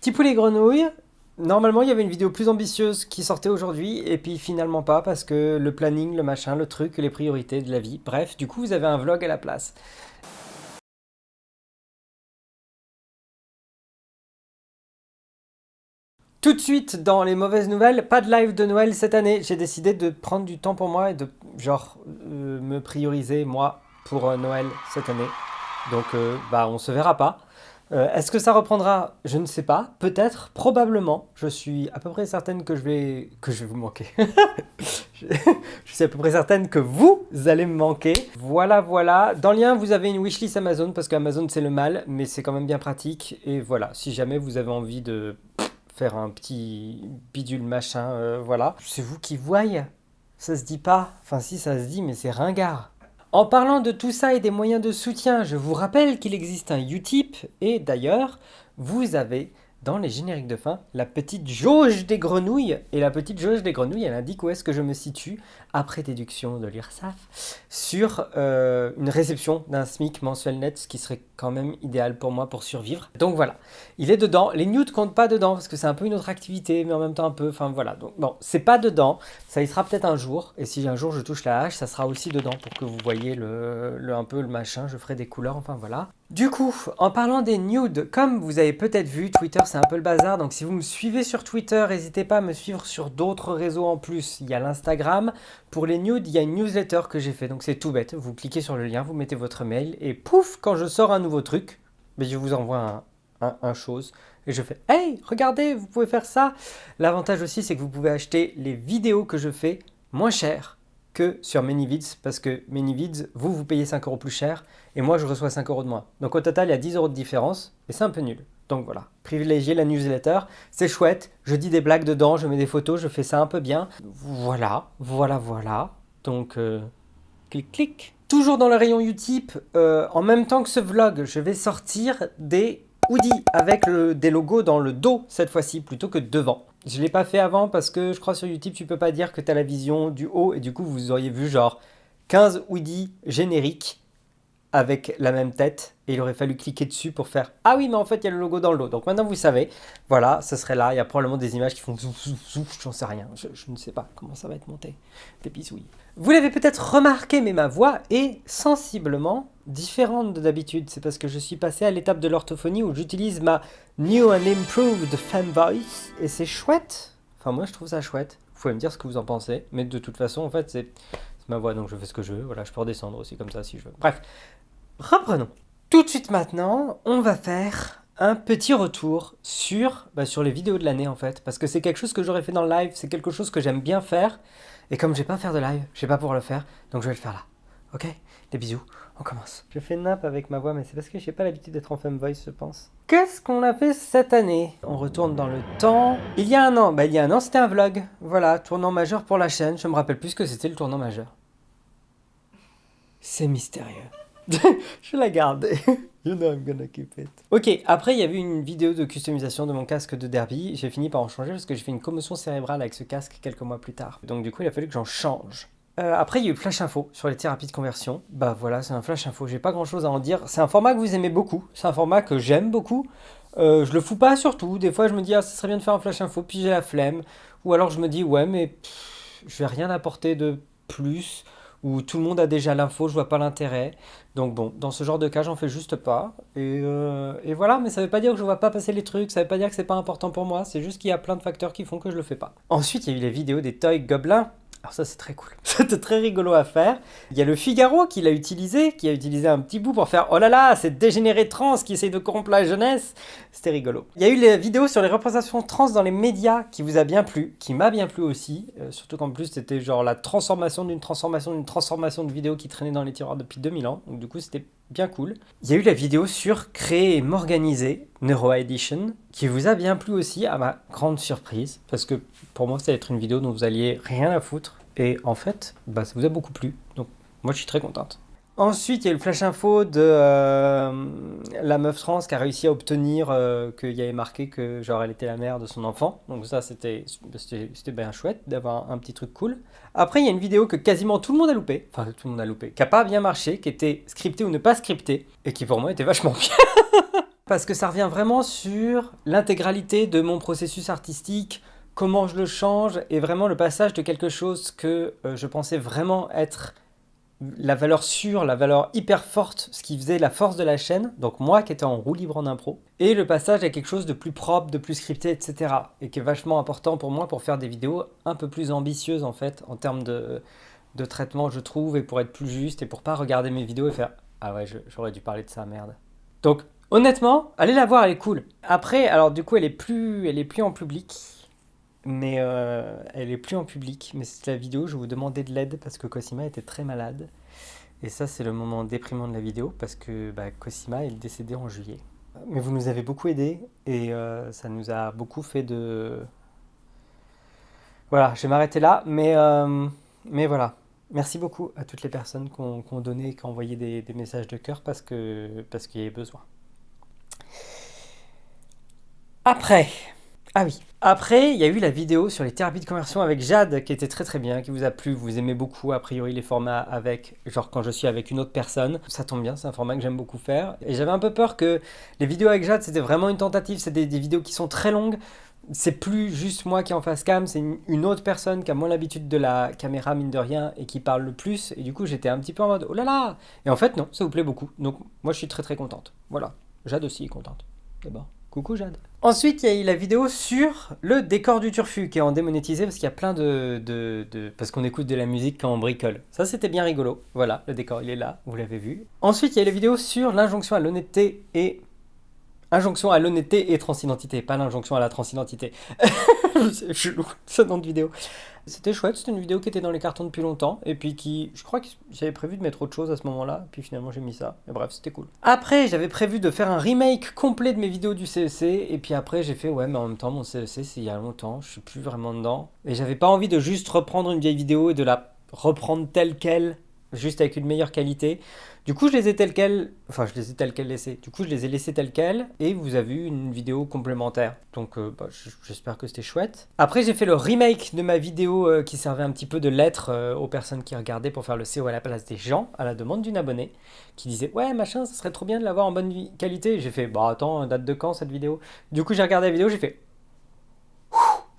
Petit poulet grenouille, normalement il y avait une vidéo plus ambitieuse qui sortait aujourd'hui, et puis finalement pas, parce que le planning, le machin, le truc, les priorités de la vie, bref, du coup vous avez un vlog à la place. Tout de suite, dans les mauvaises nouvelles, pas de live de Noël cette année. J'ai décidé de prendre du temps pour moi et de, genre, euh, me prioriser, moi, pour euh, Noël cette année. Donc, euh, bah, on se verra pas. Est-ce que ça reprendra? Je ne sais pas. Peut-être, probablement. Je suis à peu près certaine que je vais, que je vous manquer. je, suis à peu près certaine que vous allez me manquer. Voilà, voilà. Dans le lien, vous avez une wishlist Amazon, parce qu'Amazon, c'est le mal, mais c'est quand même bien pratique. Et voilà, si jamais vous avez envie de faire un petit bidule machin, euh, voilà. C'est vous qui voyez, ça se dit pas. Enfin si, ça se dit, mais c'est ringard. En parlant de tout ça et des moyens de soutien, je vous rappelle qu'il existe un Utip, et d'ailleurs, vous avez dans les génériques de fin, la petite jauge des grenouilles. Et la petite jauge des grenouilles, elle indique où est-ce que je me situe, après déduction de l'URSSAF, sur euh, une réception d'un SMIC mensuel net, ce qui serait quand même idéal pour moi pour survivre. Donc voilà, il est dedans. Les news comptent pas dedans, parce que c'est un peu une autre activité, mais en même temps un peu, enfin voilà. Donc bon, c'est pas dedans, ça y sera peut-être un jour. Et si un jour je touche la hache, ça sera aussi dedans, pour que vous voyez le, le un peu le machin, je ferai des couleurs, enfin voilà. Du coup, en parlant des nudes, comme vous avez peut-être vu, Twitter c'est un peu le bazar, donc si vous me suivez sur Twitter, n'hésitez pas à me suivre sur d'autres réseaux en plus. Il y a l'Instagram, pour les nudes, il y a une newsletter que j'ai fait, donc c'est tout bête. Vous cliquez sur le lien, vous mettez votre mail, et pouf, quand je sors un nouveau truc, ben, je vous envoie un, chose, et je fais « Hey, regardez, vous pouvez faire ça !» L'avantage aussi, c'est que vous pouvez acheter les vidéos que je fais moins cher que sur ManyVids, parce que ManyVids, vous, vous payez 5 euros plus cher, et moi, je reçois 5 euros de moins. Donc au total, il y a 10 euros de différence, et c'est un peu nul. Donc voilà, privilégier la newsletter, c'est chouette, je dis des blagues dedans, je mets des photos, je fais ça un peu bien. Voilà, voilà, voilà. Donc, euh, clic, clic. Toujours dans le rayon Utip, euh, en même temps que ce vlog, je vais sortir des hoodies avec des logos dans le dos cette fois-ci, plutôt que devant. Je ne l'ai pas fait avant parce que je crois sur YouTube, tu peux pas dire que tu as la vision du haut et du coup, vous auriez vu genre 15 hoodies génériques avec la même tête et il aurait fallu cliquer dessus pour faire « Ah oui, mais en fait, il y a le logo dans le dos. » Donc maintenant, vous savez, voilà, ce serait là. Il y a probablement des images qui font zouf, zouf, zouf, j'en sais rien. Je, ne sais pas comment ça va être monté. Des bisouilles. Vous l'avez peut-être remarqué, mais ma voix est sensiblement différente de d'habitude. C'est parce que je suis passé à l'étape de l'orthophonie où j'utilise ma New and Improved Fan Voice et c'est chouette. Enfin, moi, je trouve ça chouette. Vous pouvez me dire ce que vous en pensez, mais de toute façon, en fait, c'est ma voix, donc je fais ce que je veux. Voilà, je peux redescendre aussi comme ça si je veux. Bref, reprenons. Tout de suite maintenant, on va faire un petit retour sur, bah, sur les vidéos de l'année en fait, parce que c'est quelque chose que j'aurais fait dans le live, c'est quelque chose que j'aime bien faire, et comme j'ai pas à faire de live, je vais pas pouvoir le faire, donc je vais le faire là. Ok? Des bisous, on commence. Je fais nappe avec ma voix, mais c'est parce que j'ai pas l'habitude d'être en femme voice, je pense. Qu'est-ce qu'on a fait cette année? On retourne dans le temps. Il y a un an, bah il y a un an c'était un vlog. Voilà, tournant majeur pour la chaîne, je me rappelle plus que c'était le tournant majeur. C'est mystérieux. je la garde. you know I'm gonna keep it. Ok, après il y avait une vidéo de customisation de mon casque de derby. J'ai fini par en changer parce que j'ai fait une commotion cérébrale avec ce casque quelques mois plus tard. Donc du coup il a fallu que j'en change. Euh, après, il y a eu Flash Info sur les thérapies de conversion. Bah voilà, c'est un Flash Info, j'ai pas grand chose à en dire. C'est un format que vous aimez beaucoup, c'est un format que j'aime beaucoup. Euh, je le fous pas surtout, des fois je me dis ah ça serait bien de faire un Flash Info, puis j'ai la flemme. Ou alors je me dis ouais mais je vais rien apporter de plus où tout le monde a déjà l'info, je vois pas l'intérêt. Donc bon, dans ce genre de cas, j'en fais juste pas. Et, euh, et, voilà, mais ça veut pas dire que je vois pas passer les trucs, ça veut pas dire que c'est pas important pour moi, c'est juste qu'il y a plein de facteurs qui font que je le fais pas. Ensuite, il y a eu les vidéos des toy gobelins. Alors ça c'est très cool, c'était très rigolo à faire. Il y a le Figaro qui l'a utilisé, qui a utilisé un petit bout pour faire « Oh là là, c'est dégénéré trans qui essaye de corrompre la jeunesse !» C'était rigolo. Il y a eu les vidéos sur les représentations trans dans les médias qui vous a bien plu, qui m'a bien plu aussi. Euh, surtout qu'en plus c'était genre la transformation d'une transformation d'une transformation de vidéos qui traînait dans les tiroirs depuis 2000 ans. Donc du coup c'était bien cool. Il y a eu la vidéo sur créer et m'organiser, Neuro Edition, qui vous a bien plu aussi, à ma grande surprise, parce que pour moi, ça va être une vidéo dont vous alliez rien à foutre, et en fait, bah, ça vous a beaucoup plu, donc moi je suis très contente. Ensuite, il y a eu le flash info de euh, la meuf trans qui a réussi à obtenir euh, qu'il y avait marqué que genre elle était la mère de son enfant. Donc ça, c'était bien chouette d'avoir un petit truc cool. Après, il y a une vidéo que quasiment tout le monde a loupé, enfin tout le monde a loupé, qui a pas bien marché, qui était scriptée ou ne pas scriptée, et qui pour moi était vachement bien. parce que ça revient vraiment sur l'intégralité de mon processus artistique, comment je le change, et vraiment le passage de quelque chose que euh, je pensais vraiment être la valeur sûre, la valeur hyper forte, ce qui faisait la force de la chaîne, donc moi qui étais en roue libre en impro, et le passage à quelque chose de plus propre, de plus scripté, etc. Et qui est vachement important pour moi pour faire des vidéos un peu plus ambitieuses en fait, en termes de, traitement je trouve, et pour être plus juste, et pour pas regarder mes vidéos et faire « Ah ouais, j'aurais dû parler de ça, merde ». Donc honnêtement, allez la voir, elle est cool. Après, alors du coup elle est plus, elle est plus en public, mais euh, elle est plus en public. Mais c'est la vidéo, je vous demandais de l'aide parce que Cosima était très malade. Et ça, c'est le moment déprimant de la vidéo parce que bah, Cosima est décédé en juillet. Mais vous nous avez beaucoup aidé et euh, ça nous a beaucoup fait de... Voilà, je vais m'arrêter là, mais, euh, mais voilà. Merci beaucoup à toutes les personnes qui ont, donné, qui ont envoyé des, des messages de cœur parce qu'il parce qu'il y avait besoin. Après, ah oui. Après, il y a eu la vidéo sur les thérapies de conversion avec Jade qui était très très bien, qui vous a plu, vous aimez beaucoup a priori les formats avec, genre quand je suis avec une autre personne. Ça tombe bien, c'est un format que j'aime beaucoup faire. Et j'avais un peu peur que les vidéos avec Jade c'était vraiment une tentative, c'est des, vidéos qui sont très longues. C'est plus juste moi qui en face cam, c'est une, autre personne qui a moins l'habitude de la caméra mine de rien et qui parle le plus. Et du coup j'étais un petit peu en mode oh là là Et en fait non, ça vous plaît beaucoup. Donc moi je suis très très contente. Voilà. Jade aussi est contente. D'abord. Coucou Jade. Ensuite, il y a eu la vidéo sur le décor du turfu qui est en démonétisé parce qu'il y a plein de... parce qu'on écoute de la musique quand on bricole. Ça, c'était bien rigolo. Voilà, le décor, il est là, vous l'avez vu. Ensuite, il y a la vidéo sur l'injonction à l'honnêteté et Injonction à l'honnêteté et transidentité, pas l'injonction à la transidentité. c'est chelou, ce nom de vidéo. C'était chouette, c'était une vidéo qui était dans les cartons depuis longtemps, et puis qui, je crois que j'avais prévu de mettre autre chose à ce moment-là, puis finalement j'ai mis ça, et bref, c'était cool. Après, j'avais prévu de faire un remake complet de mes vidéos du CEC, et puis après j'ai fait, ouais, mais en même temps, mon CEC, c'est il y a longtemps, je suis plus vraiment dedans, et j'avais pas envie de juste reprendre une vieille vidéo et de la reprendre telle qu'elle, juste avec une meilleure qualité. Du coup, je les ai telles quelles, enfin, je les ai telles quelles laissées. Du coup, je les ai laissées telles quelles et vous avez eu une vidéo complémentaire. Donc, euh, bah, j'espère que c'était chouette. Après, j'ai fait le remake de ma vidéo euh, qui servait un petit peu de lettre euh, aux personnes qui regardaient pour faire le CO à la place des gens, à la demande d'une abonnée, qui disait « Ouais, machin, ça serait trop bien de l'avoir en bonne qualité. » J'ai fait « Bah, attends, date de quand cette vidéo ?» Du coup, j'ai regardé la vidéo, j'ai fait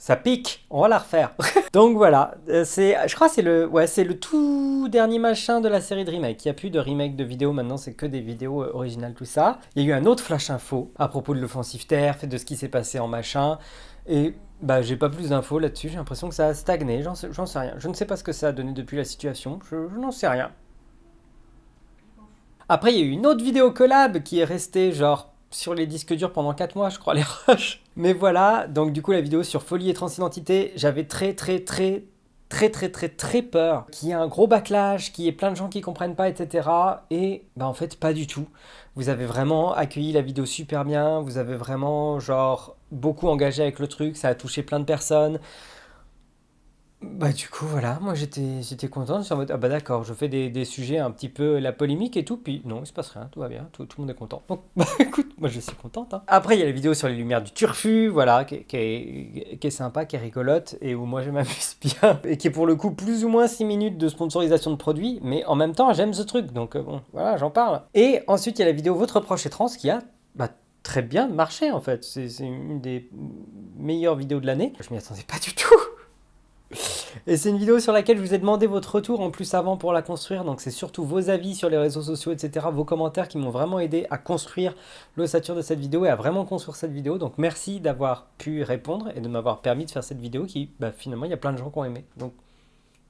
ça pique, on va la refaire. Donc voilà, euh, c'est, je crois que c'est le, ouais, c'est le tout dernier machin de la série de remake. Il n'y a plus de remake de vidéos, maintenant c'est que des vidéos euh, originales, tout ça. Il y a eu un autre flash info à propos de l'offensive fait de ce qui s'est passé en machin. Et bah j'ai pas plus d'infos là-dessus, j'ai l'impression que ça a stagné, j'en sais, sais, rien. Je ne sais pas ce que ça a donné depuis la situation, je n'en sais rien. Après, il y a eu une autre vidéo collab qui est restée genre sur les disques durs pendant 4 mois, je crois, les rushs. Mais voilà, donc du coup, la vidéo sur folie et transidentité, j'avais très très très très très très très peur qu'il y ait un gros backlash, qu'il y ait plein de gens qui comprennent pas, etc. Et bah en fait, pas du tout. Vous avez vraiment accueilli la vidéo super bien, vous avez vraiment genre beaucoup engagé avec le truc, ça a touché plein de personnes. Bah du coup voilà, moi j'étais j'étais content, en mode ah bah d'accord, je fais des, des, sujets un petit peu la polémique et tout, puis non il se passe rien, tout va bien, tout, tout le monde est content. Donc bah écoute, moi je suis contente. Hein. Après il y a la vidéo sur les lumières du turfu, voilà, qui, qui, est, qui est sympa, qui est rigolote, et où moi je m'amuse bien, et qui est pour le coup plus ou moins 6 minutes de sponsorisation de produits, mais en même temps j'aime ce truc, donc euh, bon voilà j'en parle. Et ensuite il y a la vidéo Votre proche est trans qui a bah, très bien marché en fait, c'est une des meilleures vidéos de l'année. Je m'y attendais pas du tout et c'est une vidéo sur laquelle je vous ai demandé votre retour en plus avant pour la construire, donc c'est surtout vos avis sur les réseaux sociaux, etc., vos commentaires qui m'ont vraiment aidé à construire l'ossature de cette vidéo et à vraiment construire cette vidéo, donc merci d'avoir pu répondre et de m'avoir permis de faire cette vidéo qui, bah, finalement, il y a plein de gens qui ont aimé, donc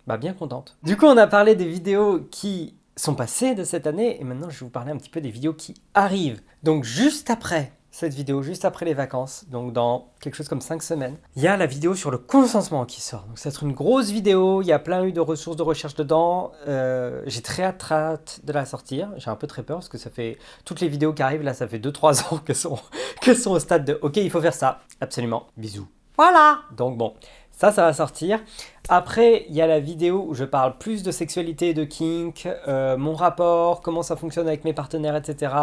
bah, bien contente. Du coup, on a parlé des vidéos qui sont passées de cette année, et maintenant je vais vous parler un petit peu des vidéos qui arrivent. Donc juste après cette vidéo juste après les vacances, donc dans quelque chose comme 5 semaines. Il y a la vidéo sur le consentement qui sort. Donc ça va être une grosse vidéo, il y a plein de ressources de recherche dedans. Euh, j'ai très hâte, de la sortir. J'ai un peu très peur parce que ça fait... Toutes les vidéos qui arrivent là, ça fait 2-3 ans que sont, que sont au stade de « Ok, il faut faire ça. » Absolument. Bisous. Voilà Donc bon, ça, ça va sortir. Après, il y a la vidéo où je parle plus de sexualité et de kink, euh, mon rapport, comment ça fonctionne avec mes partenaires, etc.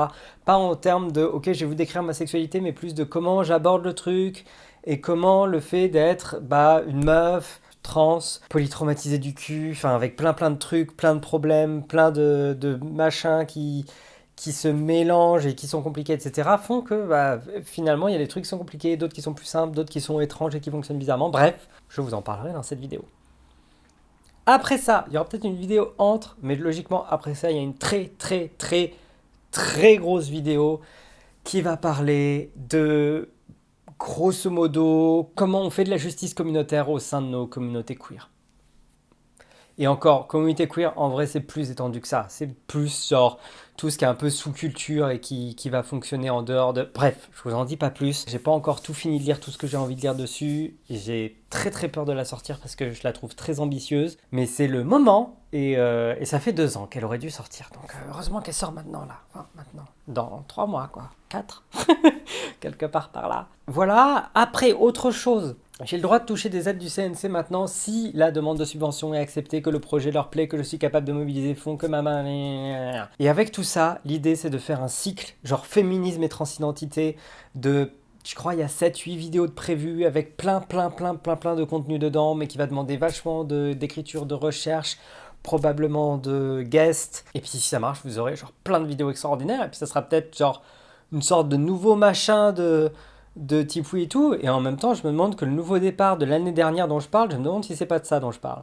Pas en termes de « ok, je vais vous décrire ma sexualité », mais plus de comment j'aborde le truc et comment le fait d'être bah, une meuf, trans, polytraumatisée du cul, enfin avec plein plein de trucs, plein de problèmes, plein de, de machins qui qui se mélangent et qui sont compliqués, etc., font que bah, finalement, il y a des trucs qui sont compliqués, d'autres qui sont plus simples, d'autres qui sont étranges et qui fonctionnent bizarrement. Bref, je vous en parlerai dans cette vidéo. Après ça, il y aura peut-être une vidéo entre, mais logiquement, après ça, il y a une très, très, très, très grosse vidéo qui va parler de, grosso modo, comment on fait de la justice communautaire au sein de nos communautés queer. Et encore, communauté queer, en vrai, c'est plus étendu que ça. C'est plus genre tout ce qui est un peu sous-culture et qui, va fonctionner en dehors de... Bref, je vous en dis pas plus. J'ai pas encore tout fini de lire tout ce que j'ai envie de lire dessus. J'ai très très peur de la sortir parce que je la trouve très ambitieuse. Mais c'est le moment et, euh, et, ça fait deux ans qu'elle aurait dû sortir. Donc euh, heureusement qu'elle sort maintenant là. Maintenant. Dans trois mois quoi. Quatre. Quelque part par là. Voilà. Après, autre chose. J'ai le droit de toucher des aides du CNC maintenant si la demande de subvention est acceptée, que le projet leur plaît, que je suis capable de mobiliser fonds, que ma main... Et avec tout ça, l'idée c'est de faire un cycle, genre féminisme et transidentité, de... Je crois il y a 7-8 vidéos de prévues avec plein plein plein plein plein de contenu dedans, mais qui va demander vachement d'écriture, de, recherche, probablement de guests. Et puis si ça marche, vous aurez genre plein de vidéos extraordinaires, et puis ça sera peut-être genre une sorte de nouveau machin de de Tipoui et tout, et en même temps, je me demande que le nouveau départ de l'année dernière dont je parle, je me demande si c'est pas de ça dont je parle.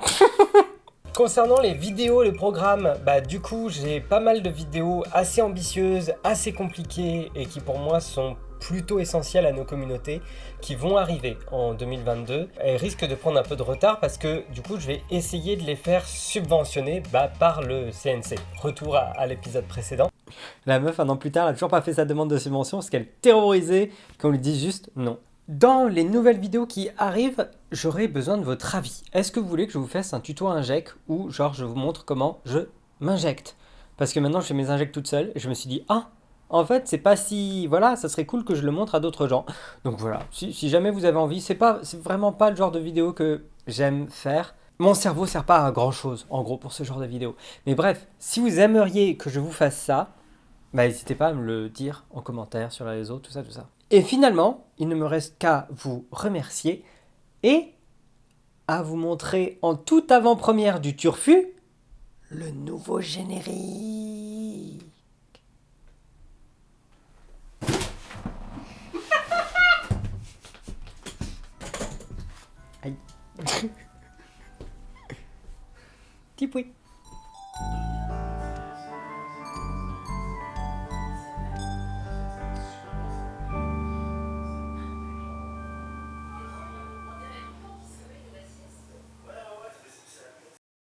Concernant les vidéos, les programmes, bah du coup, j'ai pas mal de vidéos assez ambitieuses, assez compliquées, et qui pour moi sont plutôt essentielles à nos communautés qui vont arriver en 2022 et risquent de prendre un peu de retard parce que du coup je vais essayer de les faire subventionner bah, par le CNC. Retour à l'épisode précédent. La meuf, un an plus tard, n'a toujours pas fait sa demande de subvention parce qu'elle est terrorisée qu'on lui dise juste non. Dans les nouvelles vidéos qui arrivent, j'aurai besoin de votre avis. Est-ce que vous voulez que je vous fasse un tuto inject ou genre je vous montre comment je m'injecte? Parce que maintenant je fais mes injects toute seule et je me suis dit « Ah, en fait c'est pas si... Voilà, ça serait cool que je le montre à d'autres gens. » Donc voilà, si, jamais vous avez envie, c'est pas, vraiment pas le genre de vidéo que j'aime faire. Mon cerveau sert pas à grand chose, en gros, pour ce genre de vidéo. Mais bref, si vous aimeriez que je vous fasse ça, bah, n'hésitez pas à me le dire en commentaire sur les réseaux, tout ça, tout ça. Et finalement, il ne me reste qu'à vous remercier et à vous montrer en toute avant-première du Turfu le nouveau générique. Tipoui.